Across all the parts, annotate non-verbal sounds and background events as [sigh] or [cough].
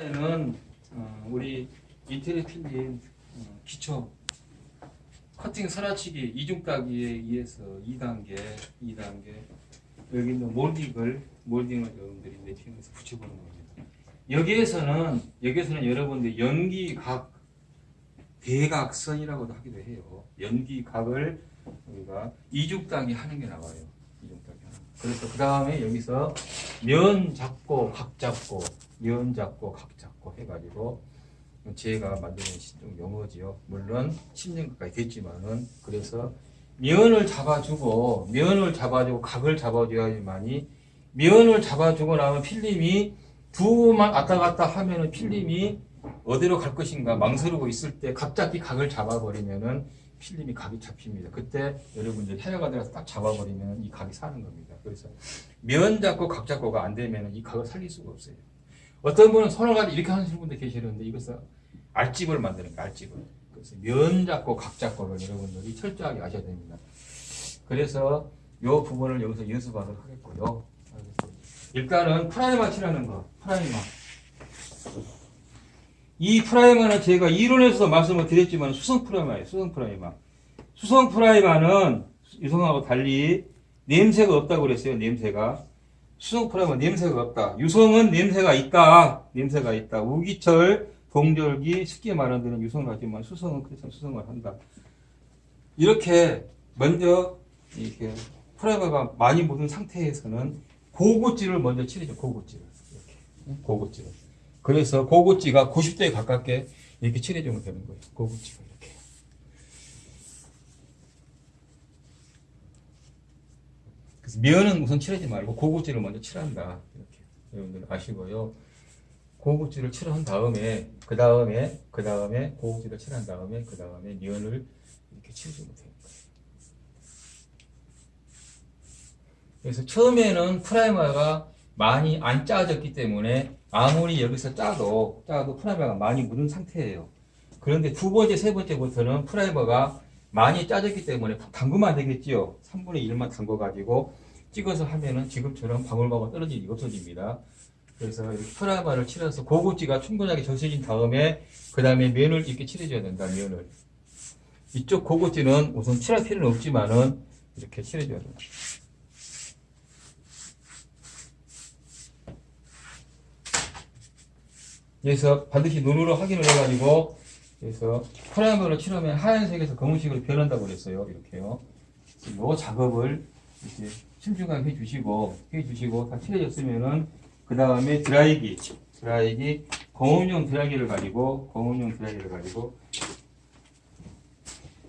에는 어, 우리 인테리어 필름 어, 기초 커팅 선화치기 이중 따기에 의해서 2단계, 2단계 여기 있는 몰딩을 몰딩을 여러분들이 매핑해서 붙여보는 겁니다. 여기에서는 여기에서는 여러분들 연기각 대각선이라고도 하기도 해요. 연기각을 우리가 이중 따기 하는 게 나와요. 이중 따기 하는. 거. 그래서 그 다음에 여기서 면 잡고 각 잡고 면 잡고 각 잡고 해가지고 제가 만드는 좀 용어지요. 물론 10년 가까이 됐지만은 그래서 면을 잡아주고 면을 잡아주고 각을 잡아줘야지만이 면을 잡아주고 나면 필름이 두만 왔다 갔다 하면은 필름이 어디로 갈 것인가 망설이고 있을 때 갑자기 각을 잡아버리면은 필름이 각이 잡힙니다. 그때 여러분들 헤어가 들어서 딱 잡아버리면 이 각이 사는 겁니다. 그래서 면 잡고 각 잡고가 안 되면 이 각을 살릴 수가 없어요. 어떤 분은 손을 가지고 이렇게 하시는 분도 계시는데 이것은 알집을 만드는 거예요. 알집을. 그래서 면 잡고 각 잡고를 여러분들이 철저하게 아셔야 됩니다. 그래서 이 부분을 여기서 연습하도록 하겠고요. 일단은 프라이머 칠하는 거. 프라이머. 이 프라이머는 제가 이론에서도 말씀을 드렸지만 수성 프라이머예요. 수성 프라이머. 수성 프라이머는 유성하고 달리 냄새가 없다고 그랬어요. 냄새가. 수성 프라이머 냄새가 없다. 유성은 냄새가 있다. 냄새가 있다. 우기철, 동절기, 쉽게 데는 유성을 하지만 수성은 그래서 수성을 한다. 이렇게 먼저 이렇게 프라이머가 많이 묻은 상태에서는 고구찌를 먼저 칠해줘. 고구찌를. 이렇게. 고구찌를. 그래서 고구찌가 90도에 가깝게 이렇게 칠해주면 되는 거예요. 고구찌가 이렇게. 그래서 면은 우선 칠하지 말고 고구찌를 먼저 칠한다. 이렇게 여러분들 아시고요. 고구찌를 칠한 다음에 그 다음에 그 다음에 고구찌를 칠한 다음에 그 다음에 면을 이렇게 칠해주면 거예요. 그래서 처음에는 프라이머가 많이 안 짜졌기 때문에 아무리 여기서 짜도 짜도 프라이머가 많이 묻은 상태예요. 그런데 두 번째, 세 번째부터는 프라이머가 많이 짜졌기 때문에 담그면 안 되겠지요. 3분의 1만 담궈가지고 찍어서 하면은 지금처럼 방울방울 떨어지는 게 없어집니다. 그래서 프라이머를 칠해서 고구찌가 충분하게 젖어진 다음에 그 다음에 면을 이렇게 칠해줘야 된다. 면을 이쪽 고구찌는 우선 칠할 필요는 없지만은 이렇게 칠해줘야 된다. 그래서 반드시 눈으로 확인을 해가지고 그래서 프라이머를 칠하면 하얀색에서 검은색으로 변한다고 그랬어요. 이렇게요. 이 작업을 이렇게 신중하게 해주시고 해주시고 다 칠해졌으면은 그 다음에 드라이기 드라이기 고온용 드라이기를 가지고 고온용 드라이기를 가지고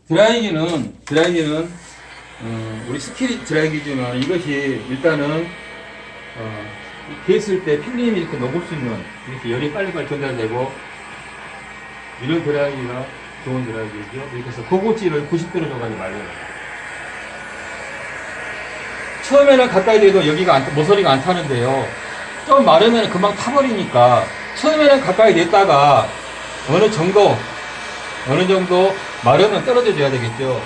드라이기는 드라이기는 어, 우리 스킬 드라이기지만 이것이 일단은 어, 됐을 때 필름이 이렇게 녹을 수 있는 이렇게 열이 빨리빨리 전달되고 이런 드라이기가 좋은 드라이기죠. 이렇게 해서 고고찌를 90도로 줘가지고 말려요. 처음에는 가까이 대도 여기가 안, 모서리가 안 타는데요. 좀 마르면 금방 타버리니까 처음에는 가까이 냈다가 어느 정도 어느 정도 마르면 떨어져 줘야 되겠죠.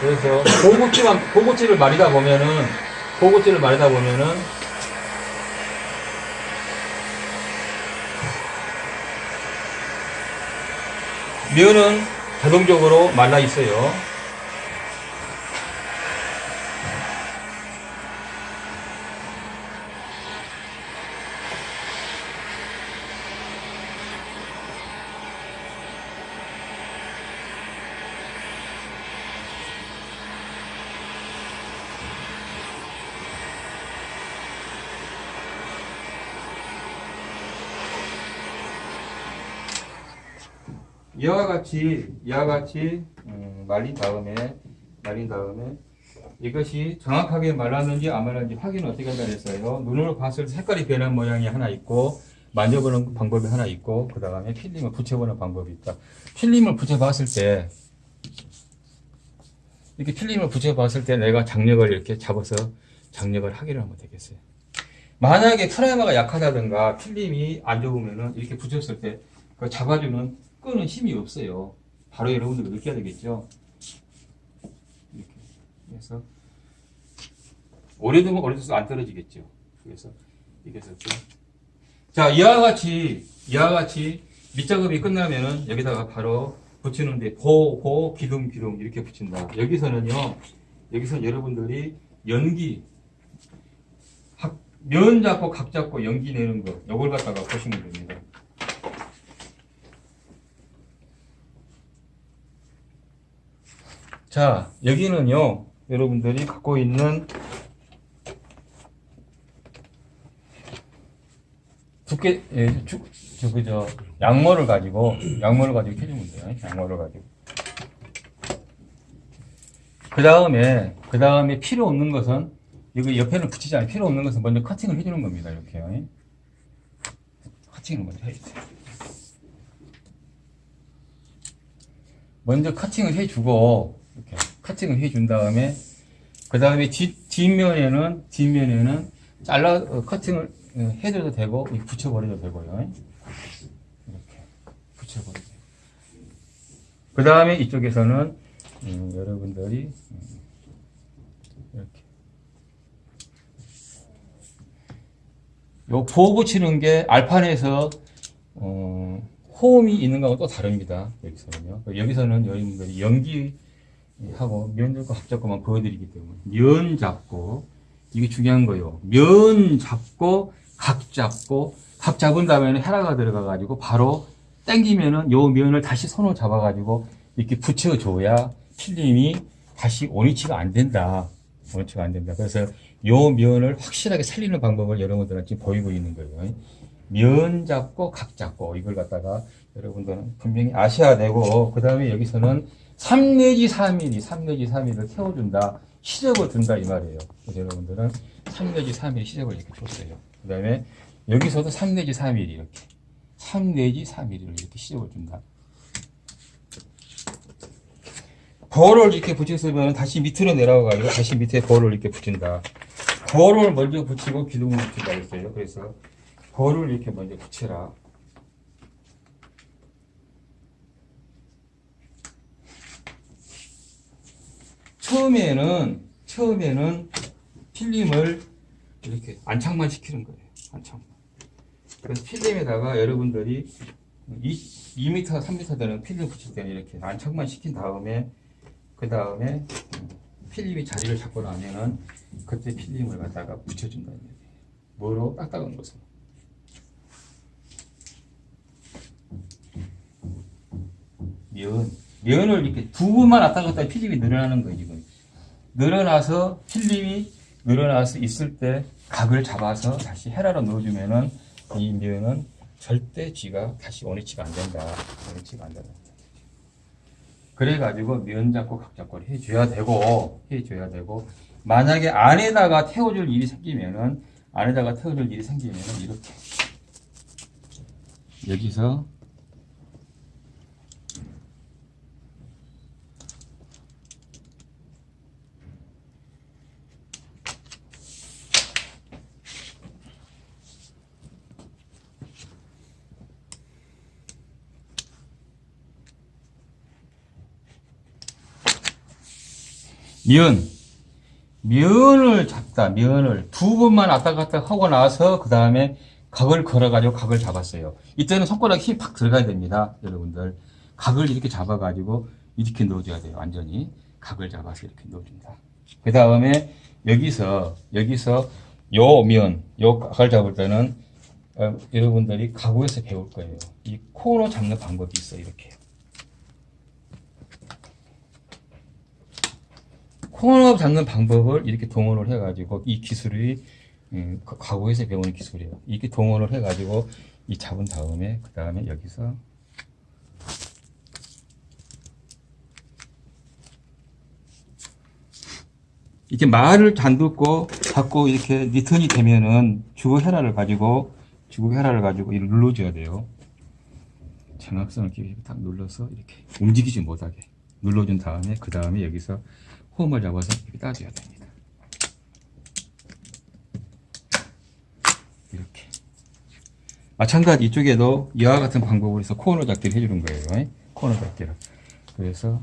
그래서 고구찌만 고구찌를 마리다 보면은 고구찌를 마리다 보면은 면은 자동적으로 말라 있어요. 이와 같이 이와 같이 음, 말린 다음에 말린 다음에 이것이 정확하게 말랐는지 안 말랐는지 확인을 어떻게 한다 그랬어요. 눈으로 봤을 때 색깔이 변한 모양이 하나 있고 만져보는 방법이 하나 있고 그 다음에 필름을 붙여보는 방법이 있다. 필름을 붙여봤을 때 이렇게 필름을 붙여봤을 때 내가 장력을 이렇게 잡아서 장력을 하기를 하면 되겠어요. 만약에 프라이머가 약하다든가 필름이 안 좋으면은 이렇게 붙였을 때 그 잡아주는 끄는 힘이 없어요. 바로 여러분들 느껴야 되겠죠. 이렇게 그래서 오래되면 오래돼서 안 떨어지겠죠. 그래서 이게 좀 자, 이와 같이, 이와 같이 밑작업이 끝나면은 여기다가 바로 붙이는데 보, 보, 기둥, 기둥 이렇게 붙인다. 여기서는요, 여기서 여러분들이 연기, 각, 면 잡고 각 잡고 연기 내는 거, 요걸 갖다가 보시면 됩니다. 자, 여기는요, 여러분들이 갖고 있는 두께, 예, 주, 저, 그저, 양모를 가지고, 양모를 가지고 해주면 돼요. 양모를 가지고. 그 다음에, 그 다음에 필요 없는 것은, 여기 옆에는 붙이지 않아요. 필요 없는 것은 먼저 커팅을 해주는 겁니다. 이렇게요. 커팅을 먼저 해주세요. 먼저 커팅을 해주고, 이렇게 커팅을 해준 다음에, 그 다음에 뒷, 뒷면에는, 뒷면에는 잘라, 어, 커팅을 어, 해줘도 되고, 이 붙여버려도 되고요. 이렇게 붙여버려도 되고. 그 다음에 이쪽에서는, 음, 여러분들이, 음, 이렇게. 요 보호 붙이는 게 알판에서, 어, 호음이 있는 거하고 또 다릅니다. 여기서는요. 여기서는 여러분들이 연기 하고 면 잡고 합 잡고만 보여드리기 때문에. 면 잡고, 이게 중요한 거예요. 면 잡고, 각 잡고, 각 잡은 다음에는 헤라가 들어가 가지고 바로 당기면은 요 면을 다시 손으로 잡아 가지고 이렇게 붙여줘야 필름이 다시 원위치가 안 된다. 원위치가 안 된다. 그래서 요 면을 확실하게 살리는 방법을 여러분들한테 지금 보이고 있는 거예요. 면 잡고 각 잡고 이걸 갖다가 여러분들은 분명히 아셔야 되고 그 다음에 여기서는 3 내지 3mm, 3 내지 3mm를 태워준다. 시접을 둔다 이 말이에요. 그래서 여러분들은 3 내지 3mm 시접을 이렇게 줬어요. 그 다음에 여기서도 3 내지 4mm 이렇게 3 내지 4mm를 이렇게 시접을 준다. 볼을 이렇게 붙였으면 다시 밑으로 내려가가지고 다시 밑에 볼을 이렇게 붙인다. 볼을 먼저 붙이고 기둥을 붙인다 했어요. 그래서 볼을 이렇게 먼저 붙여라. 처음에는 처음에는 필름을 이렇게 안착만 시키는 거예요. 안착만. 그래서 필름에다가 여러분들이 2, 2m, 3m 되는 필름 붙일 때는 이렇게 안착만 시킨 다음에 그 다음에 필름이 자리를 잡고 나면은 그때 필름을 갖다가 붙여준다는 얘기예요. 뭐로? 딱딱한 것으로. 면. 면을 이렇게 두 번만 왔다 갔다 필름이 늘어나는 거예요, 지금. 늘어나서 필름이 늘어나서 있을 때 각을 잡아서 다시 헤라로 넣어주면은 이 면은 절대 쥐가 다시 원위치가 안 된다. 원위치가 안 된다. 그래가지고 면 잡고 각 잡고를 해줘야 되고, 해줘야 되고, 만약에 안에다가 태워줄 일이 생기면은, 안에다가 태워줄 일이 생기면은 이렇게. 여기서 면. 면을 잡다, 면을. 두 번만 왔다 갔다 하고 나서, 그 다음에 각을 걸어가지고 각을 잡았어요. 이때는 손가락에 힘팍 들어가야 됩니다. 여러분들. 각을 이렇게 잡아가지고 이렇게 넣어줘야 돼요. 완전히. 각을 잡아서 이렇게 넣어준다. 그 다음에 여기서, 여기서 요 면, 요 각을 잡을 때는 어, 여러분들이 가구에서 배울 거예요. 이 코너 잡는 방법이 있어요. 이렇게. 코너 잡는 방법을 이렇게 동원을 해가지고 이 기술이 음, 가- 가구에서 배우는 기술이에요. 이렇게 동원을 해가지고 이 잡은 다음에 그 다음에 여기서 이렇게 말을 잔듣고 자꾸 이렇게 리턴이 되면은 주거 헤라를 가지고 주거 헤라를 가지고 이를 눌러줘야 돼요. 정확성을 이렇게 딱 눌러서 이렇게 움직이지 못하게 눌러준 다음에 그 다음에 여기서 홈을 잡아서 이렇게 따줘야 됩니다. 이렇게. 마찬가지 이쪽에도 이와 같은 방법으로 해서 코너 잡기를 해주는 거예요. 코너 잡기를. 그래서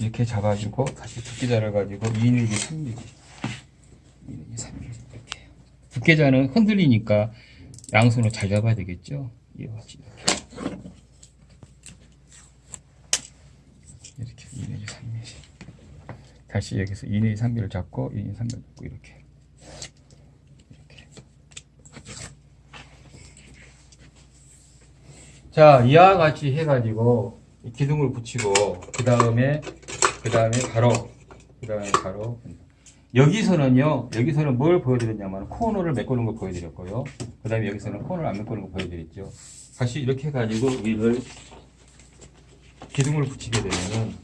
이렇게 잡아주고 다시 두께 자를 가지고 2mm, 3mm, 2mm, 3mm 이렇게. 두께자는 흔들리니까 양손으로 잘 잡아야 되겠죠. 이렇게. 이렇게 2mm, 3mm 다시 여기서 2mm, 3mm를 잡고 2mm, 3mm 잡고 이렇게. 자 이와 같이 해가지고 이 기둥을 붙이고 그 다음에 그 다음에 가로 그 다음에 가로 여기서는요 여기서는 뭘 보여드렸냐면 코너를 메꾸는 거 보여드렸고요. 그 다음에 여기서는 코너를 안 메꾸는 거 보여드렸죠. 다시 이렇게 해가지고 위를 기둥을 붙이게 되면은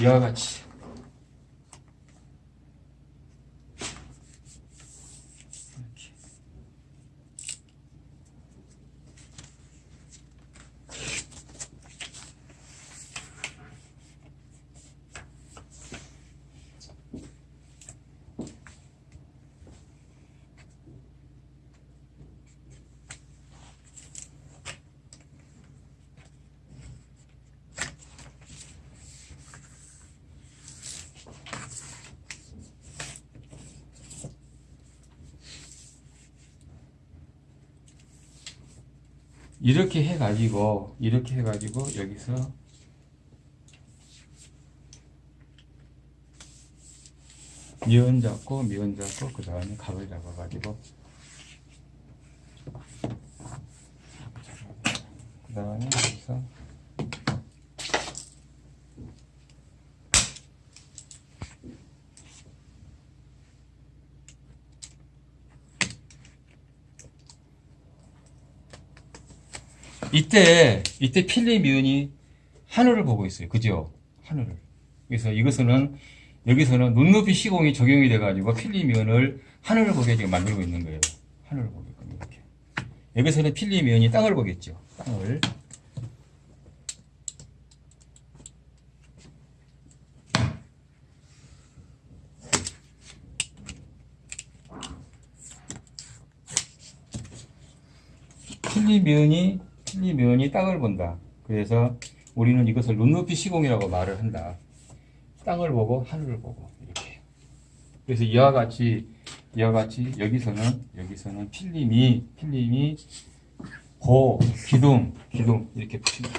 이와 같이 이렇게 이렇게 해가지고 이렇게 해가지고 여기서 미연 잡고 미연 잡고 그 다음에 각을 잡아가지고 그 다음에 여기서 이때 이때 필립 미연이 하늘을 보고 있어요. 그죠? 하늘을. 그래서 이것은 여기서는 눈높이 시공이 적용이 돼가지고 필립 미연을 하늘을 보게 지금 만들고 있는 거예요. 하늘을 보게끔 이렇게. 여기서는 필립 미연이 땅을 보겠죠. 땅을. 필립 미연이 필립 미연이 땅을 본다. 그래서 우리는 이것을 눈높이 시공이라고 말을 한다. 땅을 보고 하늘을 보고 이렇게. 그래서 이와 같이 이와 같이 여기서는 여기서는 필름이 필름이 고 기둥 기둥 이렇게 붙이는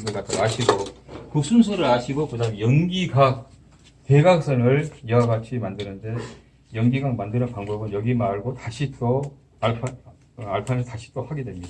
이걸 갖다 아시고 그 순서를 아시고 그다음 연기각 대각선을 이와 같이 만드는데 연기각 만드는 방법은 여기 말고 다시 또 알파 어, 알파는 다시 또 하게 됩니다.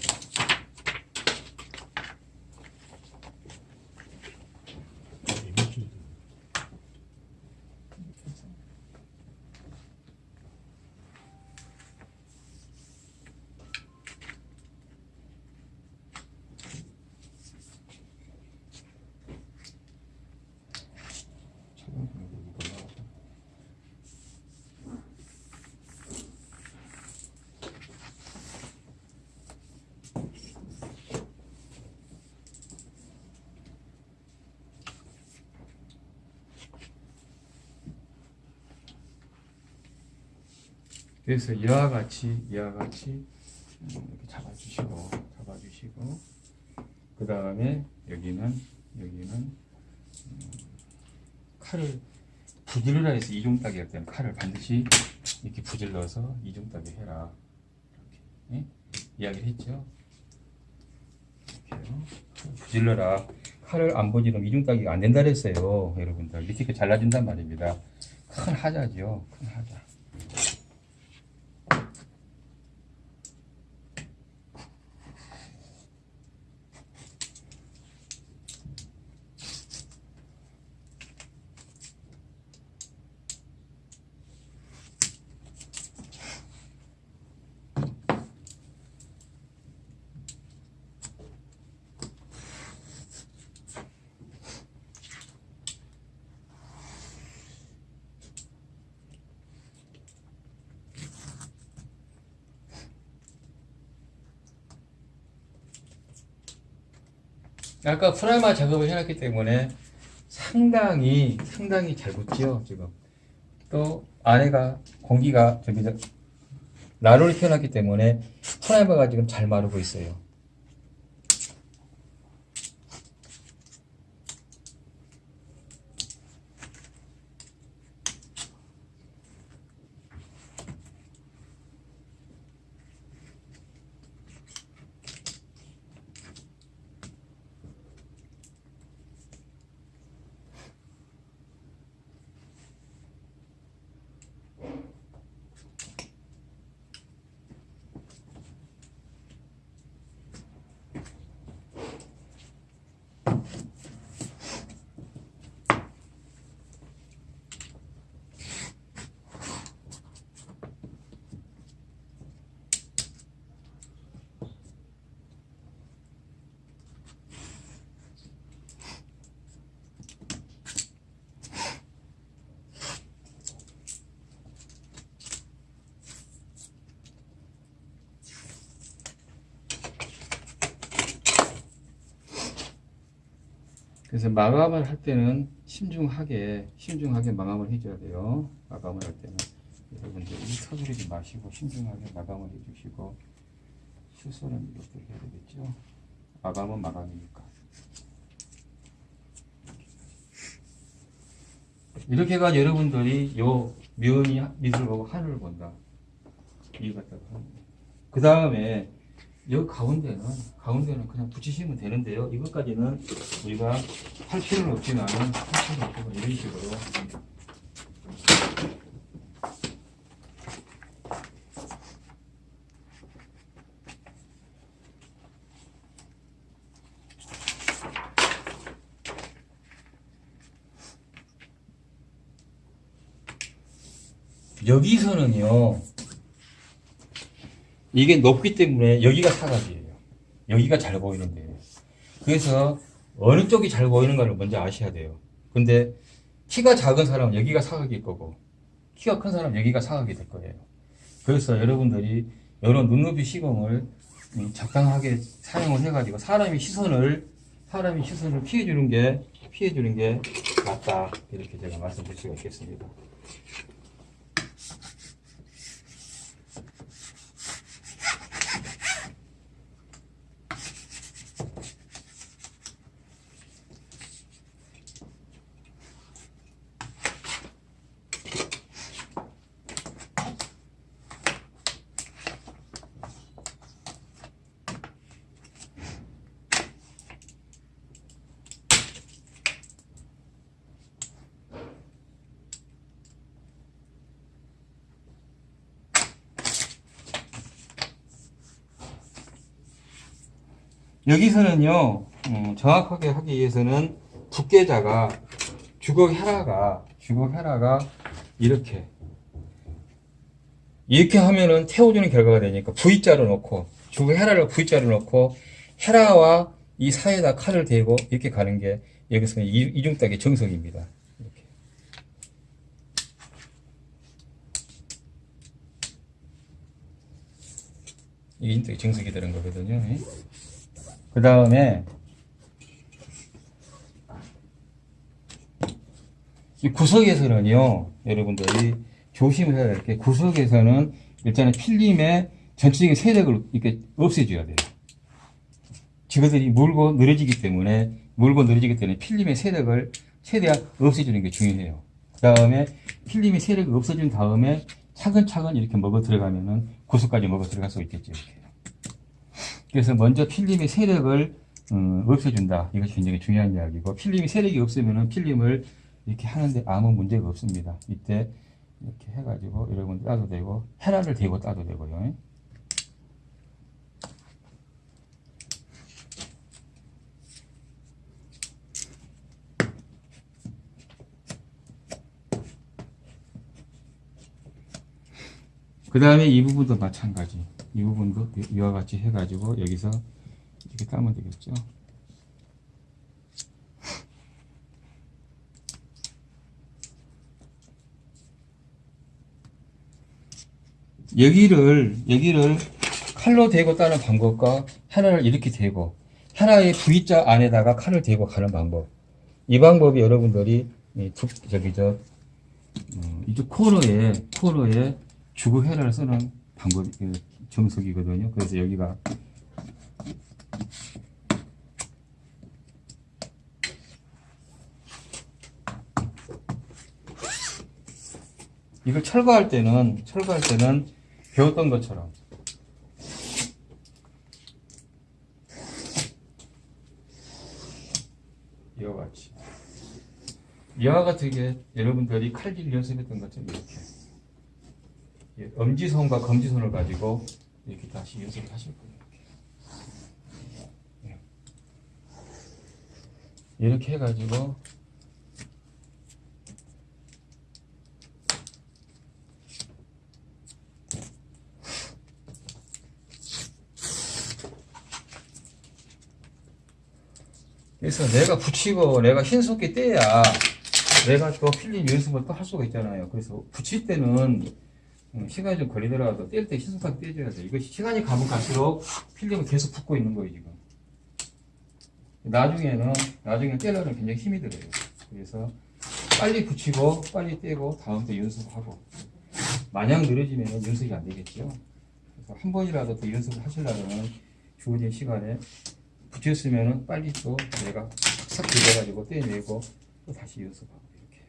그래서 이와 같이 이와 같이 음, 이렇게 잡아주시고 잡아주시고 그 다음에 여기는 여기는 음, 칼을 부질러라 해서 이중 따기 할 때는 칼을 반드시 이렇게 부질러서 이중 따기 해라 이렇게 예? 이야기를 했죠. 이렇게요. 부질러라 칼을 안 부지르면 이중 따기가 안 된다 그랬어요 여러분들 이렇게 잘라진단 말입니다. 큰 하자죠 큰 하자. 아까 프라이머 작업을 해놨기 때문에 상당히 상당히 잘 붙지요 지금. 또 안에가 공기가 저기 저 난로를 켜놨기 때문에 프라이머가 지금 잘 마르고 있어요 그래서 마감을 할 때는 신중하게 신중하게 마감을 해줘야 돼요. 마감을 할 때는 여러분들 이 서두르지 마시고 신중하게 마감을 해주시고 수술은 이렇게 해야 되겠죠. 마감은 마감이니까. 이렇게 해가 여러분들이 요 면이 밑을 보고 하늘을 본다. 이거 갖다가 그 다음에 여 가운데는 가운데는 그냥 붙이시면 되는데요. 이것까지는 우리가 할 필요는 없지만 할 필요는 없고 이런 식으로 여기서는요. 이게 높기 때문에 여기가 사각이에요. 여기가 잘 보이는데. 그래서 어느 쪽이 잘 보이는가를 먼저 아셔야 돼요. 근데 키가 작은 사람은 여기가 사각일 거고 키가 큰 사람은 여기가 사각이 될 거예요. 그래서 여러분들이 이런 눈높이 시공을 음, 적당하게 사용을 해가지고 사람이 시선을 사람이 시선을 피해주는 게 피해주는 게 맞다 이렇게 제가 말씀드릴 수가 있겠습니다. 여기서는요, 음, 정확하게 하기 위해서는 두께자가 주걱 헤라가 주걱 헤라가 이렇게 이렇게 하면은 태워주는 결과가 되니까 V자로 놓고 주걱 헤라를 V자로 놓고 헤라와 이 사이에다 칼을 대고 이렇게 가는 게 여기서 이- 이중딱의 정석입니다. 이렇게. 이게 이중딱의 정석이 되는 거거든요. 그 다음에 이 구석에서는요, 여러분들이 조심을 해야 될 게 구석에서는 일단은 필름의 전체적인 세력을 이렇게 없애줘야 돼요. 지그들이 물고 늘어지기 때문에 물고 늘어지기 때문에 필름의 세력을 최대한 없애주는 게 중요해요. 그 다음에 필름의 세력을 없애준 다음에 차근차근 이렇게 먹어 들어가면은 구석까지 먹어 들어갈 수 있겠죠. 이렇게. 그래서 먼저 필름의 세력을 음, 없애준다. 이것이 굉장히 중요한 이야기고 필름이 세력이 없으면은 필름을 이렇게 하는데 아무 문제가 없습니다. 이때 이렇게 해가지고 여러분 따도 되고 헤라를 대고 따도 되고요. 그 다음에 이 부분도 마찬가지. 이 부분도 이와 같이 해가지고 여기서 이렇게 따면 되겠죠. [laughs] 여기를 여기를 칼로 대고 따는 방법과 하나를 이렇게 대고 하나의 V자 안에다가 칼을 대고 가는 방법. 이 방법이 여러분들이 이 두, 저기 저 어, 이쪽 코너에 코너에 주고 헤라를 쓰는 방법 이그 정석이거든요. 그래서 여기가 이걸 철거할 때는 철거할 때는 배웠던 것처럼 이와 같이 이와 같게 여러분들이 칼질 연습했던 것처럼 이렇게 예, 엄지손과 검지손을 가지고 이렇게 다시 연습을 하실 거예요. 예. 이렇게 해가지고 그래서 내가 붙이고 내가 신속히 떼야 내가 또 필름 연습을 또 할 수가 있잖아요. 그래서 붙일 때는 음, 시간이 좀 걸리더라도 뗄때 신속하게 떼줘야 돼. 이거 시간이 가면 갈수록 필름은 계속 붙고 있는 거예요, 지금. 나중에는 나중에 떼려면 굉장히 힘이 들어요. 그래서 빨리 붙이고 빨리 떼고 다음 때 연습하고 마냥 늘어지면 연습이 안 되겠죠. 그래서 한 번이라도 더 연습을 하시려면 주어진 시간에 붙였으면 빨리 또 내가 싹 긁어가지고 떼내고 또 다시 연습하고 이렇게.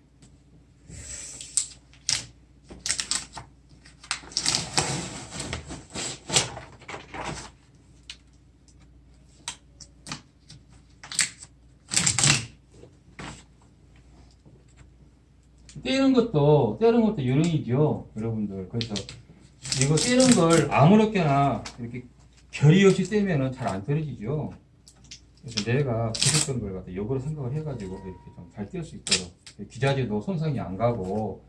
떼는 것도 떼는 것도 요령이죠 여러분들. 그래서 이거 떼는 걸 아무렇게나 이렇게 결의 없이 떼면은 잘안 떨어지죠. 그래서 내가 부셨던 걸 갖다 역으로 생각을 해가지고 이렇게 좀 잘 뗄 수 있도록 기자재도 손상이 안 가고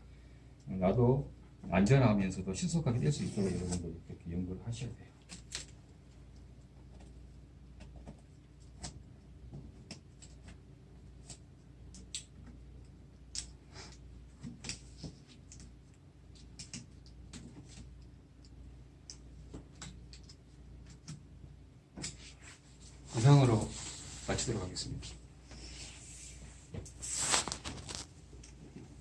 나도 안전하면서도 신속하게 뗄 수 있도록 여러분들 이렇게 연구를 하셔야 돼요